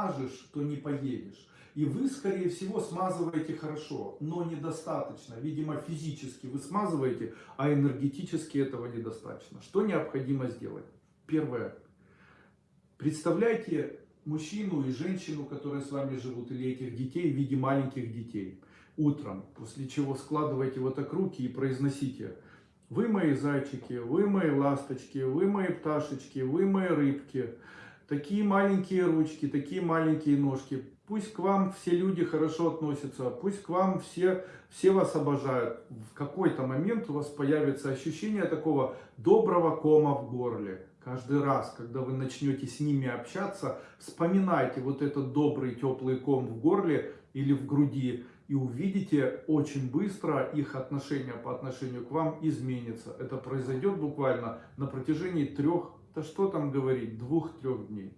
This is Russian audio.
смажешь, то не поедешь. И вы, скорее всего, смазываете хорошо, но недостаточно. Видимо, физически вы смазываете, а энергетически этого недостаточно. Что необходимо сделать? Первое. Представляйте мужчину и женщину, которые с вами живут, или этих детей в виде маленьких детей. Утром, после чего складывайте вот так руки и произносите «Вы мои зайчики, вы мои ласточки, вы мои пташечки, вы мои рыбки». Такие маленькие ручки, такие маленькие ножки. Пусть к вам все люди хорошо относятся, пусть к вам все, все вас обожают. В какой-то момент у вас появится ощущение такого доброго кома в горле. Каждый раз, когда вы начнете с ними общаться, вспоминайте вот этот добрый теплый ком в горле или в груди и увидите очень быстро их отношение по отношению к вам изменится. Это произойдет буквально на протяжении трех, да что там говорить, двух-трех дней.